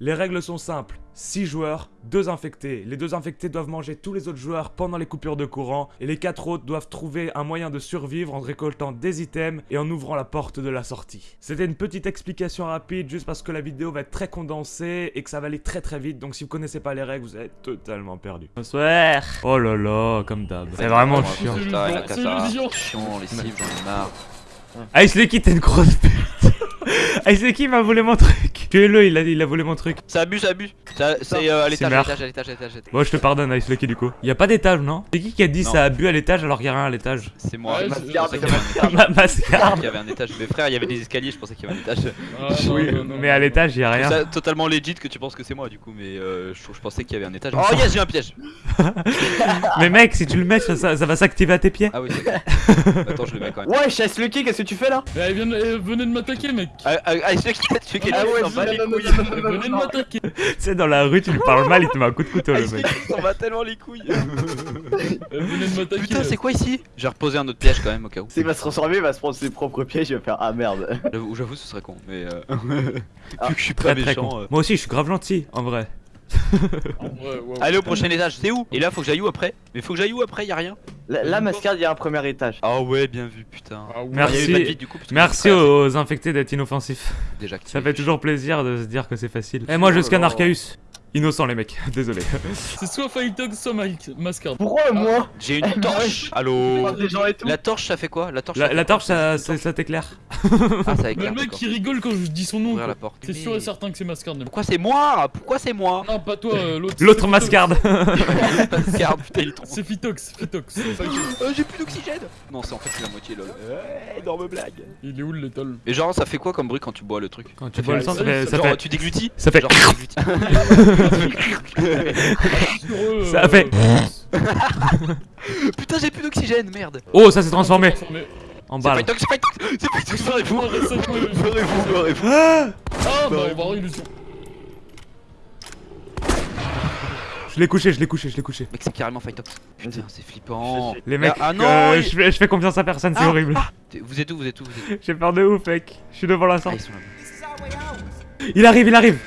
Les règles sont simples. 6 joueurs, 2 infectés. Les deux infectés doivent manger tous les autres joueurs pendant les coupures de courant et les 4 autres doivent trouver un moyen de survivre en récoltant des items et en ouvrant la porte de la sortie. C'était une petite explication rapide juste parce que la vidéo va être très condensée et que ça va aller très très vite donc si vous connaissez pas les règles vous êtes totalement perdu. Bonsoir Oh là là, comme d'hab. C'est vraiment chiant. Putain, il a C'est qu'à ça. l'illusion. Chiant, les cibles, j'en ai marre. Ice Lucky, t'es une grosse pute Ice Lucky m'a volé mon truc Tuez-le, il a, il a volé mon truc. Ça abuse, ça abuse. Ça- C'est euh, à l'étage, à l'étage, à l'étage, à l'étage, à l'étage. Bon, je te pardonne, Ice Lucky, du coup. Y a pas d'étage, non C'est qui qui a dit Non. ça a bu à l'étage alors qu'il y a rien à l'étage C'est moi. Ouais, c'est- pensais qu'il y avait un étage. Mais frère, il y avait des escaliers, je pensais qu'il y avait un étage. Ah, non, Oui, non, non, mais à l'étage, y a rien. C'est totalement legit que tu penses que c'est moi du coup, mais euh, je, je pensais qu'il y avait un étage. Oh yes, j'ai un piège. Mais mec, si tu le mets, ça, ça- ça va s'activer à tes pieds. Ah oui, c'est bon. Attends, je le mets quand même. Ouais, chasse Lucky, qu'est-ce que tu fais là? De- eh, venez de m'attaquer, mec. Ah, ah, ah, celui qui quelque Ah ouais, s'en bat les couilles. Venez de m'attaquer. Tu sais, dans la rue, tu lui parles mal, il te met un coup de couteau, le mec. qui s'en bat tellement les couilles. Venez de m'attaquer. Putain, c'est quoi ici? J'ai reposé un autre piège quand même au cas où. S'il va se transformer, il va se prendre ses propres pièges, il va faire Ah merde. J'avoue, j'avoue, ce serait con, mais euh... Ah, vu que je suis pas Très très méchant. con. euh. Moi aussi, je suis grave gentil, en vrai. Ouais, ouais. Allez au prochain étage, c'est où? Et là, faut que j'aille où après? Mais faut que j'aille où après? Y'a rien? Là, là, Mascard, il y a un premier étage. Ah ouais, bien vu, putain. Ah ouais. Merci. Y du coup, Merci aux infectés d'être inoffensifs. c'est déjà activé. Ça fait toujours plaisir de se dire que c'est facile. Et moi, je scanne Archaeus. Innocent, les mecs. Désolé. C'est soit Fightox, soit Mike Mascard. Pourquoi moi J'ai une torche. Allô. La torche, ça fait quoi La torche. La, torche, ça, t'éclaire. Ah, ça Mais éclaire. le mec il rigole quand je dis son nom. C'est sûr et certain que c'est Mascard. Pourquoi c'est moi Pourquoi c'est moi Non, pas toi, euh, l'autre. L'autre c'est mascarde. Regarde, putain, il est trop. C'est Phytox, Phytox. Euh, J'ai plus d'oxygène Non, c'est en fait la moitié lol. Ouais, énorme blague. Il est où le létal Et genre, ça fait quoi comme bruit quand tu bois le truc Quand tu bois le sang, ça fait. tu déglutis Ça fait. Ça euh, fait- Putain, j'ai plus d'oxygène, merde. Oh, ça s'est transformé transformé. en C'est balle. C'est Fightox C'est Fightox, barrez-vous récemment, euh, Barrez-vous, barrez-vous Ah bah, on va avoir illusion. Je l'ai couché, je l'ai couché, je l'ai couché. Mec, c'est carrément Fightox. Putain, c'est flippant. Les mecs, Ah non, euh, il- je, fais, je fais confiance à personne, c'est Ah, horrible. ah. Vous êtes où Vous êtes où Vous êtes où J'ai peur de ouf, mec. Je suis devant la Ah, sortie. Il arrive, il arrive.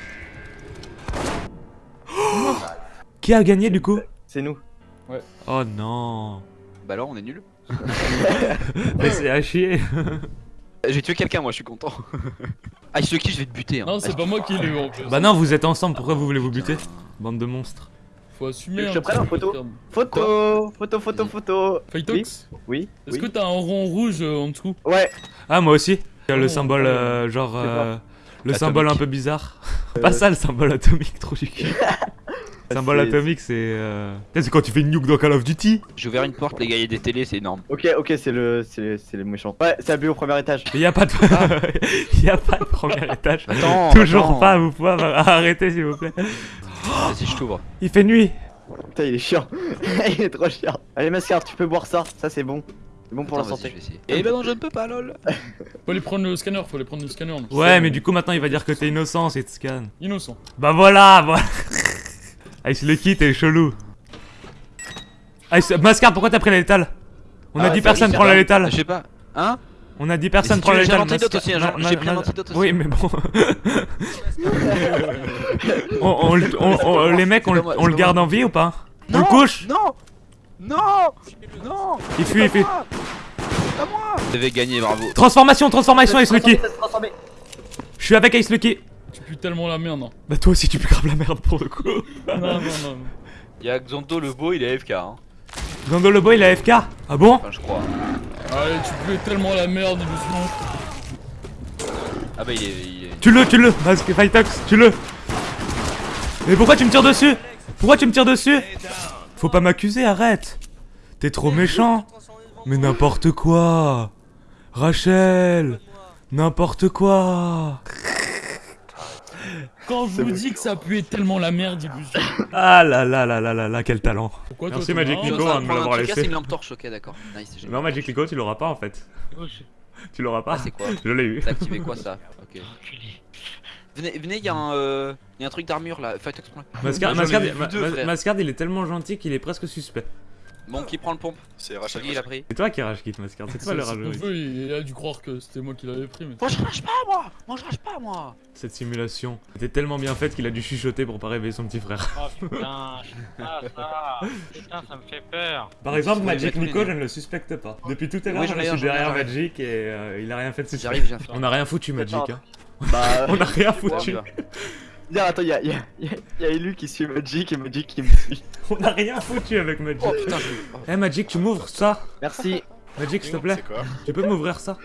Qui a gagné du coup C'est nous. Oh non. Bah alors, on est nul. Mais c'est à chier. J'ai tué quelqu'un, moi, je suis content. Ah, ce qui je vais te buter. Hein. Non, c'est pas moi qui l'ai eu en plus. Bah non, vous êtes ensemble, pourquoi vous voulez vous buter Bande de monstres. Faut assumer. Je te petit en peu, photo. Photo, photo, photo, photo. Fightox Oui. Est-ce oui. que t'as un rond rouge euh, en dessous Ouais. Ah, moi aussi. Il y a le Oh, symbole, oh. euh, genre. Euh, le Atomique. symbole un peu bizarre. Pas ça, le symbole atomique, trop du cul. Le symbole C'est- atomique, c'est. Euh... C'est quand tu fais une nuke dans Call of Duty. J'ai ouvert une porte, les gars, il y a des télés, c'est énorme. Ok, ok, c'est le, c'est le, c'est le méchant. Ouais, c'est abus au premier étage. Mais y a pas de. y a pas de premier étage. Attends, Toujours attends. pas, vous pouvez arrêter s'il vous plaît. Vas-y, je t'ouvre. Il fait nuit. Putain, il est chiant. il est trop chiant. Allez, Mascard, tu peux boire ça. Ça, c'est bon. C'est bon pour Attends, la santé. je vais essayer. Eh ben non, je ne peux pas, lol. Faut aller prendre le scanner, faut aller prendre le scanner. Ouais, mais du coup maintenant il va dire que t'es innocent si tu scannes. Innocent. Bah voilà, voilà. Ice Lucky, t'es chelou. Ice, Mascard, pourquoi t'as pris la létale? On Ah a ouais, 10 ça, personnes je prendre la Je létale. sais pas. Hein? On a 10 personnes si prendre tu la létale. l'antidote hein, j'ai pris un ma- antidote aussi. Oui, mais bon. on, on le- on- on- les mecs, on, le- garde en vie ou pas? On Non le couche? Non Non Non Il fuit, il fuit. Pas moi Vous avez gagné, bravo. Transformation, transformation, Ice Lucky. Je suis avec Ice Lucky. Tu pues tellement la merde. hein. Bah toi aussi tu peux grave la merde pour le coup. Non, non, non. Y'a Xanto le beau, il est AFK. Hein. Gando le boy il a FK Ah bon? Enfin, je crois. Allez, tu pues tellement la merde, doucement. Ah bah, il est. Il est... Tu le, tu le, Masque Fightox, tu le. Mais pourquoi tu me tires dessus? Pourquoi tu me tires dessus? Faut pas m'accuser, arrête. T'es trop méchant. Mais n'importe quoi. Rachel. N'importe quoi. Quand je vous dis que ça puait tellement la merde, illusion. Ah là là là là là là, quel talent. Pourquoi Merci, Magic Nico, hein, de me l'avoir laissé. c'est une lampe torche, ok, d'accord. Nice, Non, Magic Nico, tu l'auras pas en fait. Tu l'auras pas. Ah, c'est quoi Je l'ai eu. T'as activé quoi ça Ok. Venez, venez, y'a un, euh, y a un truc d'armure là. Mascard, il est tellement gentil qu'il est presque suspect. Bon, qui prend le pompe C'est Rachel. Qui il a pris C'est toi qui rage quitte Mascard, c'est toi le rageux. il a dû croire que c'était moi qui l'avais pris. Mais... Moi je rage pas moi Moi je rage pas moi Cette simulation était tellement bien faite qu'il a dû chuchoter pour pas réveiller son petit frère. Oh putain, je sais pas ça. Putain, ça me fait peur. Par exemple, Magic Nico, je ne le suspecte pas. Depuis tout à l'heure, Oui, je suis derrière. Magic et euh, il a rien fait de suspect. On a rien foutu Magic. Hein. Bah, On a rien foutu. attends, y'a y a, y a, y a Elu qui suit Magic et Magic qui me suit. On a rien foutu avec Magic. Oh putain, je. Eh Magic, tu m'ouvres ça Merci, Magic, s'il te plaît, quoi tu peux m'ouvrir ça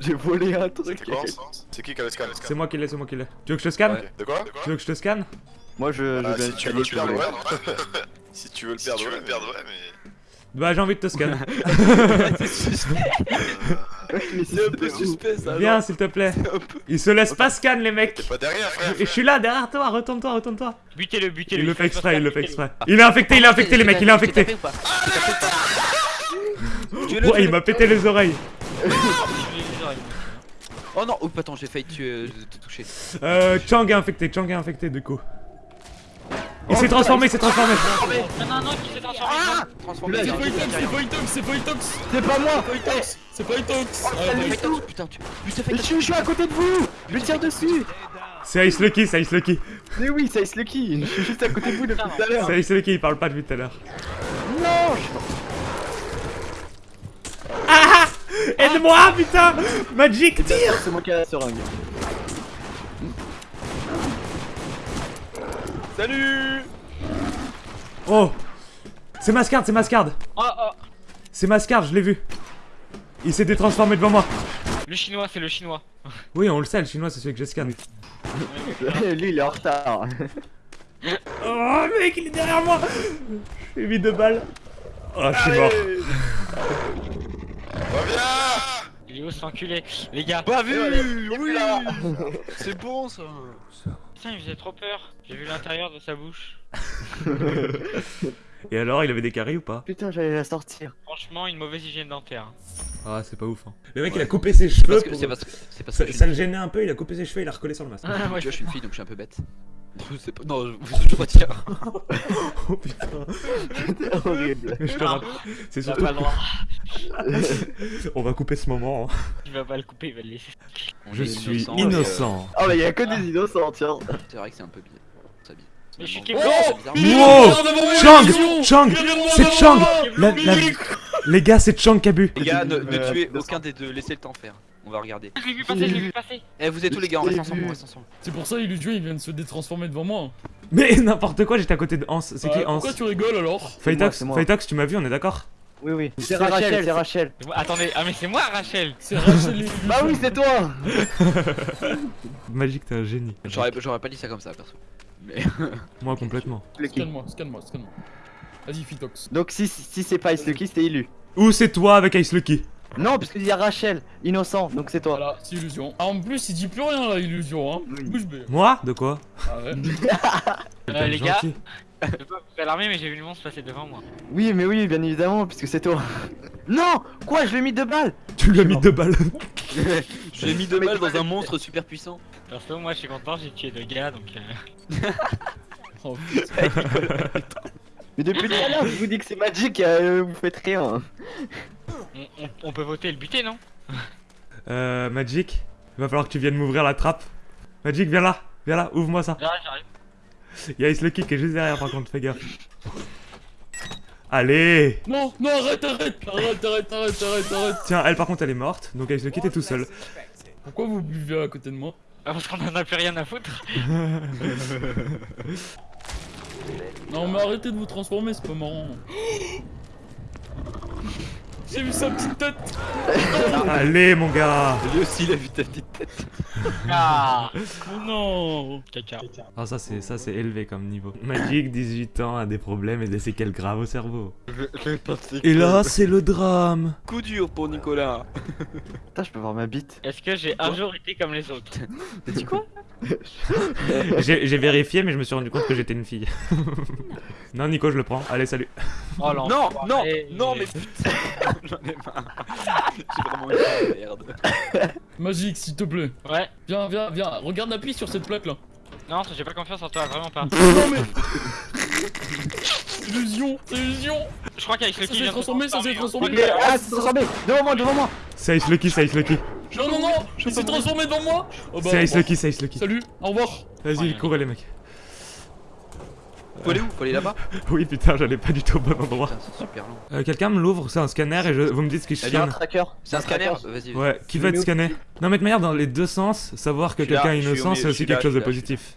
j'ai volé un truc. C'est quoi ça C'est qui qui a le scan C'est moi qui l'ai, c'est moi qui l'ai. Tu veux que je te scanne Ouais. De quoi Tu veux que je te scanne Moi je, je Ah, vais Si tu veux le perdre, ouais. Si tu veux le perdre, ouais, mais. Bah j'ai envie de te scanner. C'est un peu suspect ça. Viens s'il te plaît. Ils se laissent pas scan les T'es mecs. pas derrière, frère. Je suis là derrière toi, retourne-toi, retourne-toi. Butez-le, butez-le. Il le fait exprès, il le fait exprès. Il est infecté, il est infecté les mecs, il est infecté. T'es T'es Tuez-le, Ouais, il m'a pété les oreilles. Oh non, oh attends, j'ai failli euh, te toucher. Euh, Chang est infecté, Chang est infecté du coup. Il s'est transformé, il s'est transformé. Non, non, non, qui s'est transformé. Transformé, C'est tiens, pas tiens, Itox, tiens, c'est pas Itox, c'est pas Itox C'est pas moi C'est pas Itox Ah, tiens. ouais. Fais tox, Putain, tu. Je suis, je suis à côté de vous Je tire dessus C'est Ice Lucky, c'est Ice Lucky. Mais oui, c'est Ice Lucky Je suis juste à côté de vous depuis tout à l'heure C'est Ice Lucky, il parle pas depuis tout à l'heure. Non je- Aide-moi, putain Magic, tire C'est moi qui ai la seringue. Salut Oh C'est Mascard, c'est Mascard Oh, oh. C'est Mascard, je l'ai vu. Il s'est détransformé devant moi. Le chinois, c'est le chinois. Oui, on le sait, le chinois, c'est celui que je scanne. Lui il est en retard. Oh, mec, il est derrière moi J'ai mis deux balles. Oh, je suis mort. Reviens Il est où cet enculé? Les gars, Pas vu Et Oui. C'est bon ça putain, il faisait trop peur. J'ai vu l'intérieur de sa bouche. Et alors, il avait des caries ou pas? Putain, j'allais la sortir. Franchement, une mauvaise hygiène dentaire. Ah, c'est pas ouf. Hein. Le mec, il a coupé ses cheveux. Parce que pour- c'est parce que c'est parce Ça, que le gênait un peu, il a coupé ses cheveux, il a recollé sur le masque. Ah, moi, tu je vois, je suis une fille donc je suis un peu bête. C'est pas... Non, je, je retire. oh putain, C'est horrible. je te Non. rappelle. C'est surtout. pas. On va couper ce moment. hein. Il va pas le couper, il va le laisser. Je suis innocent, et, euh, innocent. Oh mais y'a que des innocents, tiens. C'est vrai que c'est un peu bizarre. Mais je suis Wow moi, Chang Chang C'est Chang La- la- Les gars, c'est Chang qui a bu. Les gars, ne, ne Euh, tuez innocent. aucun des deux, laissez le temps faire. On va regarder. Je l'ai vu passer, je l'ai vu passer. Eh, vous êtes tous les gars, on reste ensemble, on reste ensemble. C'est pour ça, Illusion, il vient de se détransformer devant moi. Mais n'importe quoi, j'étais à côté de Hans. C'est qui Euh, Hans Pourquoi tu rigoles alors. Phytox, tu m'as vu, on est d'accord Oui, oui. C'est Rachel, c'est Rachel. Attendez, ah mais c'est moi Rachel C'est Rachel. Bah oui, c'est toi Magique, t'es un génie. J'aurais j'aurais pas dit ça comme ça, perso. Mais. Moi, complètement. Scanne-moi, scanne-moi, scanne-moi. Vas-y, Phytox. Donc si, si c'est pas Ice Lucky, c'était Illu. Ou c'est toi avec Ice Lucky Non, parce qu'il y a Rachel, innocent, donc c'est toi. Voilà, c'est Illusion. Ah, en plus, il dit plus rien là, Illusion, hein. Oui. Moi? De quoi? Ah ouais. Euh, les gars, je veux pas vous alarmer, mais j'ai vu le monstre passer devant moi. Oui, mais oui, bien évidemment, puisque c'est toi. Non Quoi, je lui ai mis deux balles Tu lui as mis deux balles. J'ai mis deux balles dans un monstre super puissant. Perso, moi je suis content, j'ai tué deux gars donc. euh, Oh, putain. Mais depuis tout à l'heure, je vous dis que c'est Magic, euh, vous faites rien. on, on- on peut voter et le buter, non? Euh, Magic, il va falloir que tu viennes m'ouvrir la trappe. Magic, viens là, viens là, ouvre-moi ça. J'arrive, j'arrive. Il y a Ice Lucky qui est juste derrière par contre, fais gaffe. Allez Non, non, arrête, arrête, arrête, arrête, arrête, arrête, arrête. Tiens, elle par contre elle est morte, donc Ice Lucky t'es tout seul. Pourquoi vous buvez à côté de moi? Ah, Parce qu'on en a plus rien à foutre. Non, mais arrêtez de vous transformer, c'est pas marrant. J'ai vu sa petite tête Allez mon gars Lui aussi, il a vu ta petite tête. Ah Oh non Caca. Ah ça c'est ça c'est élevé comme niveau. Magic, 18 ans, a des problèmes et des séquelles graves au cerveau. Et là c'est le drame Coup dur pour Nicolas. Putain, je peux voir ma bite. Est-ce que j'ai un jour été comme les autres? T'as dit quoi J'ai vérifié mais je me suis rendu compte que j'étais une fille. non Nico je le prends, allez salut. Oh Non, non, l'enfoiré. non, mais putain. J'en ai marre. J'ai vraiment eu de merde. Magique, s'il te plaît. Ouais. Viens, viens, viens. Regarde, appuie sur cette plaque là. Non, j'ai pas confiance en toi, vraiment pas. Non mais Illusion, c'est illusion Je crois qu'avec le Ça s'est transformé, ça s'est transformé Ah, c'est transformé Devant moi, devant moi C'est Ice Lucky, c'est Ice Lucky. Non, non, non Il s'est transformé devant moi Oh bah, C'est Ice. Lucky, c'est Ice Lucky. Salut, au revoir Vas-y, courez les mecs. Faut aller où Faut aller là-bas Oui, putain, j'allais pas du tout au bon endroit. Putain, c'est super long. Euh, Quelqu'un me l'ouvre, c'est un scanner et je... vous me dites ce qui Il y a un tracker. C'est un scanner Vas-y. Ouais, qui Je va être scanné Non, mais de manière, dans les deux sens, savoir que Je quelqu'un est je innocent, c'est je aussi quelque chose de je positif.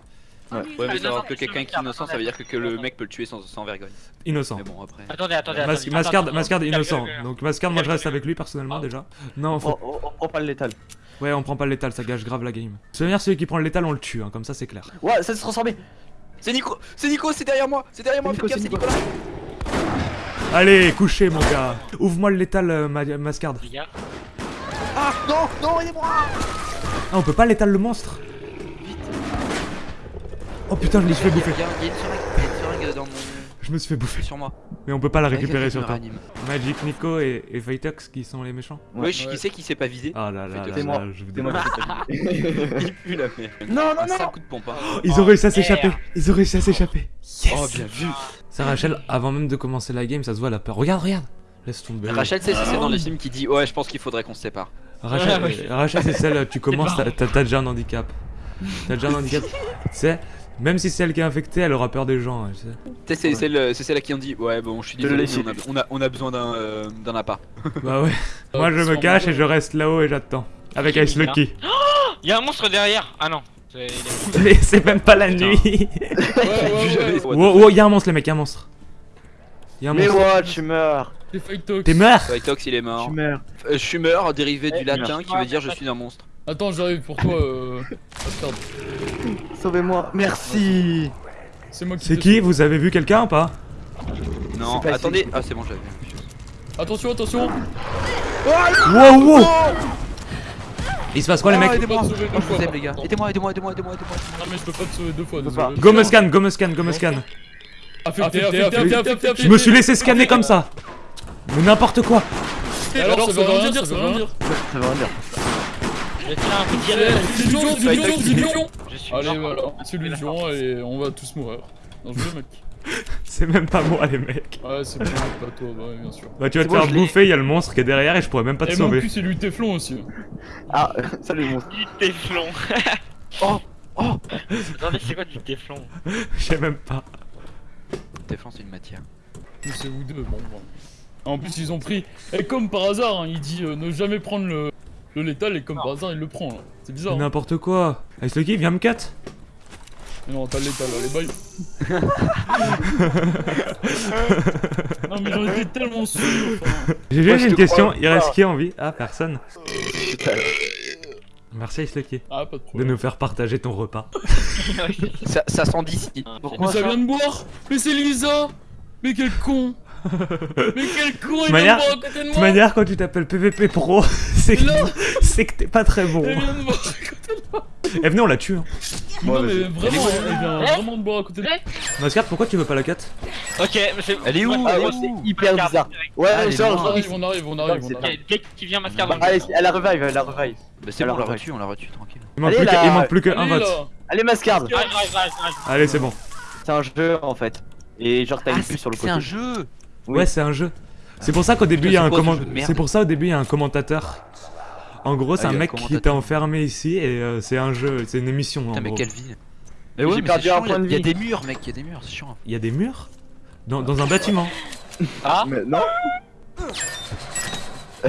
Ouais, mais non, savoir que je quelqu'un est innocent, ça veut dire que, que le mec peut le tuer sans, sans vergogne. Innocent. Mais bon, après. Attendez, attendez, Mas- attendez. Mascard, Mascard attends, innocent. Donc Mascard, moi je reste avec lui personnellement déjà. Non, faut... On, on, on prend pas le létal. ouais, on prend pas le létal, ça gâche grave la game. De toute manière, celui qui prend le létal, on le tue, hein, comme ça c'est clair. Ouais, ça s'est transformé C'est Nico C'est Nico, c'est derrière moi C'est derrière moi, C'est fais Nico, gaffe, c'est c'est Nicolas Allez, couchez mon gars. Ouvre-moi le létal, euh, Ma- Mascard. Les gars. Ah non, non, aidez-moi Ah, on peut pas létal le monstre Oh putain, je me suis fait bouffer. Il il une seringue, il y a une seringue dans mon... Je me suis fait bouffer. sur moi. Mais on peut pas la récupérer sur toi. Magic Nico et, et qui sont les méchants. Ouais. Wesh, qui c'est qui s'est pas visé Ah là là, là, C'est moi. là, je vous C'est moi démontre. qui l'ai pas Il pue la merde. Non, non, non, sale non coup de pompe, hein. Ils ont réussi à Oh, s'échapper. Ils ont réussi à s'échapper. Yes Oh, bien vu Ça, Rachel, avant même de commencer la game, ça se voit la peur. Regarde, regarde. Laisse tomber. Rachel, c'est dans les films qui dit Ouais, je pense qu'il faudrait qu'on se sépare. Rachel, Ouais, ouais. Rachel, c'est celle, tu commences, t'as t'as- t'as déjà un handicap. T'as déjà un handicap. Tu sais, même si c'est elle qui est infectée, elle aura peur des gens. hein, tu sais. Tu sais, c'est celle, c'est celle à qui on dit Ouais, bon, je suis désolé, mais on a, on a, on a besoin d'un euh, d'un appart. Bah ouais. Moi, je me cache et je reste là-haut et j'attends. Avec Ice Lucky. Il y a un monstre derrière. Ah non. Mais c'est même pas la nuit. Ouais, ouais, ouais Wow, wow, y'a un monstre, les mecs, y'a un monstre. Y'a un Mais monstre. what, tu meurs T'es mort Tox, il est mort. Euh, je suis mort, dérivé du latin qui veut dire je suis un monstre. Attends, j'arrive pour toi, euh... Sauvez-moi Merci C'est moi qui C'est qui. Vous avez vu quelqu'un ou pas? Non, pas attendez. ici. Ah, c'est bon, j'avais vu. Attention, attention Wow, wow Il se passe quoi, les mecs gars. contre. Aidez-moi, aidez-moi, aidez-moi, aidez-moi, aidez-moi. Non mais je peux pas te sauver deux fois, désolé. Go me scan, go me scan, go me scan. Affecté. Je me suis laissé scanner comme ça. Mais n'importe quoi. Alors, ça veut rien dire, ça veut rien dire. Ça veut rien dire. Illusion, c'est illusion, c'est illusion Je suis Allez, voilà, c'est illusion et on va tous mourir. Non, je veux, mec. C'est même pas moi, les mecs. Ouais, c'est pas, pas toi, bah ouais, bien sûr. Bah, tu vas te faire bouffer, il y a le monstre qui est derrière et je pourrais même pas te Et mon sauver. cul, c'est lui Teflon aussi. Ah, salut monstre. Du téflon. Oh, oh. Attendez, c'est quoi du téflon Je sais même pas. Téflon, c'est une matière. Ou c'est vous deux, bon, bon. En plus, ils ont pris. Et comme par hasard, hein, il dit euh, ne jamais prendre le, le létal, et comme par hasard, il le prend. là. C'est bizarre. hein. N'importe quoi. Ice Lucky, viens me cut. Mais non, t'as le létal, allez, bye. non, mais j'en étais tellement sûr. enfin. J'ai une question. Il reste qui en vie? Ah, personne. Merci Ice Lucky Ah, pas de nous faire partager ton repas. Ça, ça sent d'ici. Mais Pourquoi ça ça vient de boire? Mais c'est Lisa Mais quel con Mais quel con, il vient manière- de boire à côté de De manière, quand tu t'appelles PVP Pro, c'est que, c'est que t'es pas très bon. Elle vient de boire à côté de moi Eh, venez, on la tue. Hein. Non, mais vraiment, elle vient vraiment de boire à côté de moi Mascard, pourquoi tu veux pas la cut? Ok, mais c'est. Elle est où est c'est- C'est hyper bizarre. Ouais, Ah, est. On arrive, on arrive, on arrive, C'est qu'il vient mascar Allez, elle a revive, elle a revive. Bah, c'est bon, on l'a reçu, on l'a reçu, tranquille. il manque, plus qu'un vote. Allez, Mascard. Allez, c'est bon. C'est un jeu en fait. Et genre, t'as une puce sur le c'est côté. un jeu Oui. Ouais, c'est un jeu. C'est pour ça qu'au début, il y a un comment... C'est pour ça au début, il y a un commentateur. En gros, c'est Ah, un mec qui était enfermé ici et euh, c'est un jeu, c'est une émission en Putain, mais gros. quelle Mais ouais, J'ai mais perdu un point de Il y a vie. des murs, mec, il y a des murs, c'est chiant. Il y a des murs dans, dans un bâtiment. Ah Mais non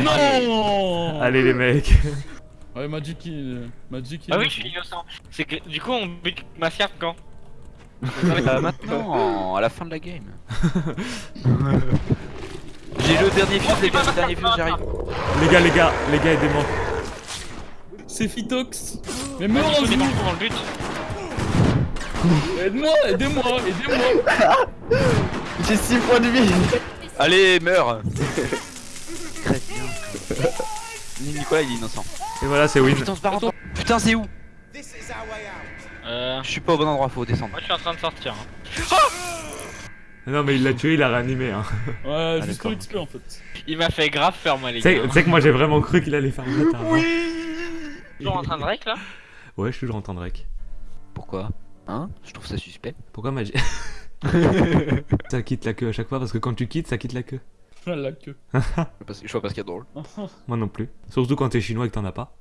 Non Allez les mecs. Ouais, Magic, il... Magic, il Ah oui, je suis innocent. C'est que du coup, on bute mascar quand? Euh, maintenant, à la fin de la game. J'ai le dernier fuse, les gars, le dernier fuse, j'arrive. Les gars, les gars, les gars, aidez-moi. C'est Phytox Mais meurs dans le but. Aide-moi, aidez-moi, aidez-moi J'ai 6 points de vie Allez, meurs Très bien. Nicolas, il est innocent. Et voilà, c'est win. Putain, c'est où? Euh. Je suis pas au bon endroit, faut descendre. Moi, je suis en train de sortir. hein. Non, mais il l'a tué, il l'a réanimé. Hein. Ouais, juste d'accord. pour XP en fait. Il m'a fait grave peur, moi, les Tu sais gars. tu sais que moi j'ai vraiment cru qu'il allait faire le bâtard. hein. Toujours en train de rec là? Ouais, je suis toujours en train de rec. Pourquoi? Hein? Je trouve ça suspect. Pourquoi Magic Ça quitte la queue à chaque fois parce que quand tu quittes, ça quitte la queue. La queue. Je vois pas ce qu'il y a de drôle. Moi non plus. Surtout quand t'es chinois et que t'en as pas.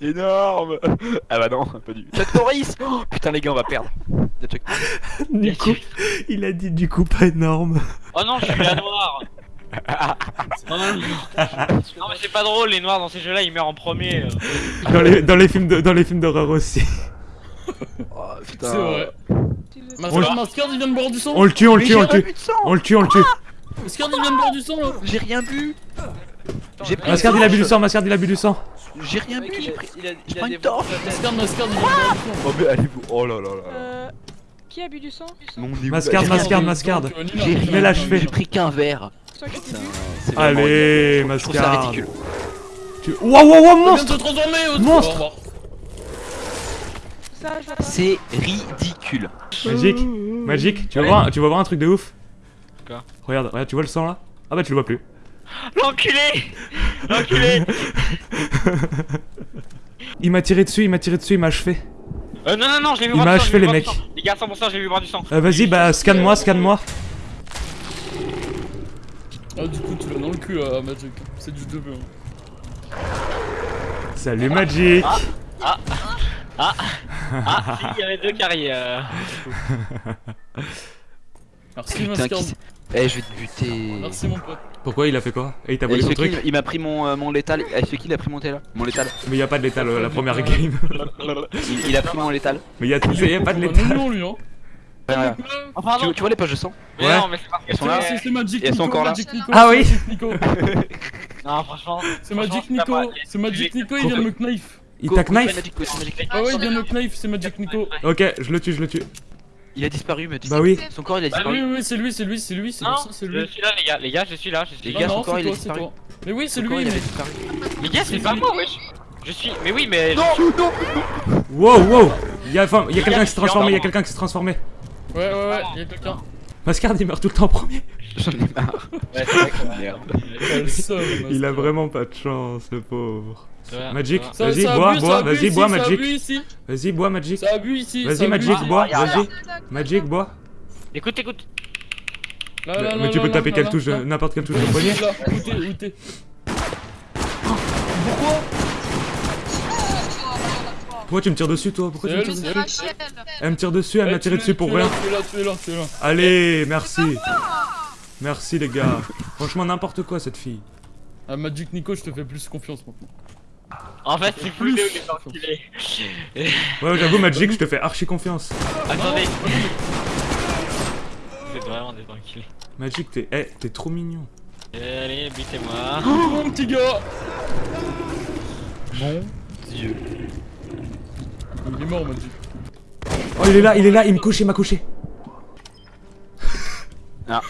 Énorme Ah bah non, pas du Chuck Norris oh, Putain les gars, on va perdre. Du coup, il a dit du coup pas énorme. Oh non, je suis la noire Non, non, non, mais c'est pas drôle, les noirs dans ces jeux-là, ils meurent en premier. euh. Dans les, dans les films de- dans les films d'horreur aussi. Oh, putain. C'est vrai. On le- Mascard, Mascard, il vient de boire du sang. On le tue, on le tue, on le tue. On le tue, on le tue. Mascard, il vient de boire du sang là. J'ai rien bu J'ai pris Mascard il a bu du sang, Mascard il a bu du sang. J'ai rien bu, j'ai pris... Je prends une torche. Mascard, Mascard, il. Oh mais allez-vous Oh là là là Euh. Qui a bu du sang? Mascard, J'ai Mascard, rien Mascard. J'ai Nina, Mais là, rien. J'ai pris qu'un verre. Allez, Mascard. ridicule. Tu... Wow, wow, wow, Il vient de monstre Monstre. C'est ridicule. Magic, Magic, tu vas, voir, tu vas voir un truc de ouf. Quoi? Regarde, regarde, tu vois le sang là? Ah bah tu le vois plus. L'enculé L'enculé Il m'a tiré dessus, il m'a tiré dessus, il m'a achevé. Euh, non, non, non, je l'ai vu Il m'a du sang, achevé, les mecs. Les gars, 100%, j'ai vu boire du sang. Euh, Vas-y, bah scanne-moi, scanne-moi. Ah, du coup, tu l'as dans le cul là, Magic. C'est du 2 Salut Magic Ah, si, il y avait deux carrières. euh. Merci, Putain, qui c'est Eh, je vais te buter Merci, mon pote. Pourquoi il a fait quoi Et il t'a volé ce son truc il m'a pris mon, euh, mon létal. Eh, ce kill, il a pris mon létal. Mon létal. Mais y a pas de létal euh, la première game. Il, il a pris mon létal. Mais y a, y a pas de létal. Non, lui, hein. Tu, tu vois les poches de sang Ouais. non, mais Elles sont là. C'est Magic Et elles sont Nico, encore là. Magic Nico, Ah oui. Nico. Non, franchement. C'est Magic Nico, pas- c'est Magic il Nico, il vient de me knife. Il t'a knife. Ah ouais, il vient de me knife, c'est Magic Nico. Ok, je le tue, je le tue. Il a disparu, Magic. Bah oui. Son corps, il a Ah oui, disparu. oui, c'est lui, c'est lui, c'est lui, c'est Non, ça, c'est je lui. suis là, les gars, les gars, je suis là, je suis Les là. gars, Non, son non, corps, c'est il a toi, c'est disparu. toi. Mais oui, c'est Son lui, corps, il mais... disparu. Les gars, c'est pas moi, wesh. Je suis. Mais oui, mais. Non, non Wow, wow Y'a enfin, y a quelqu'un gars, qui je s'est transformé, y a quelqu'un qui s'est transformé. Ouais, ouais, ouais, il y a quelqu'un. Mascard il meurt tout le temps en premier. J'en ai marre. Ouais, c'est vrai que- Merde. Il a vraiment pas de chance, le pauvre. Ouais, Magic, ouais. Vas-y, bois, bois, vas-y, bois, Magic. Vas-y, bois, Magic. Ça a bu ici, ça Vas-y, Magic, bois, Ah, vas-y. Magic, bois. Écoute, écoute. Là, là, Mais tu là, peux là, taper quelle touche, n'importe quelle touche de poignet. Là, où t'es, où t'es Pourquoi? Pourquoi tu me tires dessus, toi Pourquoi tu me tires elle, dessus Rachel Elle me tire dessus, elle Eh, m'a tiré dessus es- pour rien. là, Tu es là, tu es là, tu es là. Allez, merci. Merci les gars. Franchement, n'importe quoi cette fille. Ah, Magic Nico, je te fais plus confiance maintenant. En fait, c'est plus est. Ouais, j'avoue, Magic, je te fais archi confiance. Attendez. Vous êtes vraiment des. Magic, t'es t'es trop mignon. Allez, butez-moi. Mon petit gars Dieu. Il est mort, Magic. Oh, il est là, il est là, il me couche, il m'a couché. Ah.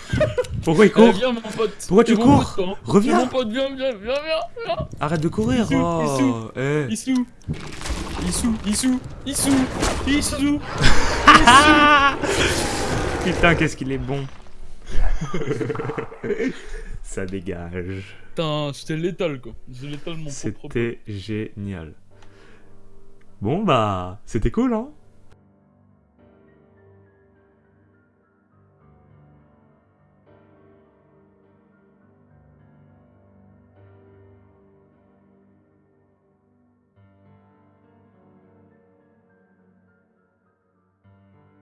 Pourquoi il Eh, court viens, mon pote. Pourquoi tu cours hein. Reviens. Mon pote, viens, viens, viens, viens. Arrête de courir. Issou, Oh, eh. Issou. Issou, Issou, Issou, Issou. Putain, qu'est-ce qu'il est bon. Ça dégage. Putain, j'étais létal, quoi. J'ai létal mon propre C'était génial. Bon bah, c'était cool hein